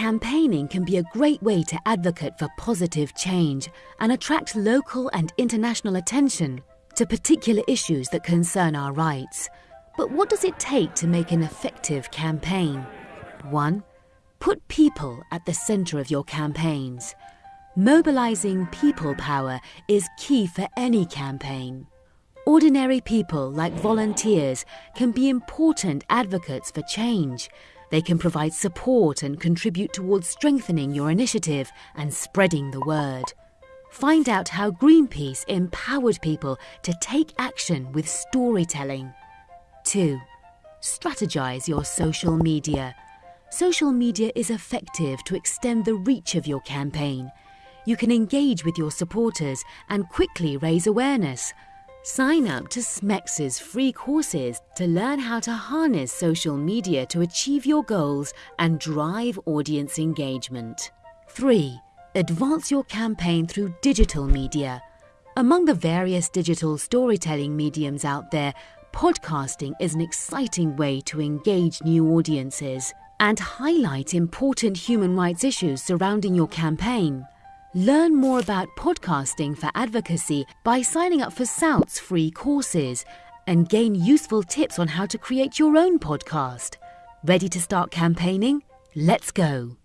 Campaigning can be a great way to advocate for positive change and attract local and international attention to particular issues that concern our rights. But what does it take to make an effective campaign? 1. Put people at the centre of your campaigns. Mobilising people power is key for any campaign. Ordinary people, like volunteers, can be important advocates for change. They can provide support and contribute towards strengthening your initiative and spreading the word. Find out how Greenpeace empowered people to take action with storytelling. 2. Strategize your social media. Social media is effective to extend the reach of your campaign. You can engage with your supporters and quickly raise awareness. Sign up to SMEX's free courses to learn how to harness social media to achieve your goals and drive audience engagement. 3. Advance your campaign through digital media. Among the various digital storytelling mediums out there, podcasting is an exciting way to engage new audiences and highlight important human rights issues surrounding your campaign. Learn more about podcasting for advocacy by signing up for SOUT's free courses and gain useful tips on how to create your own podcast. Ready to start campaigning? Let's go!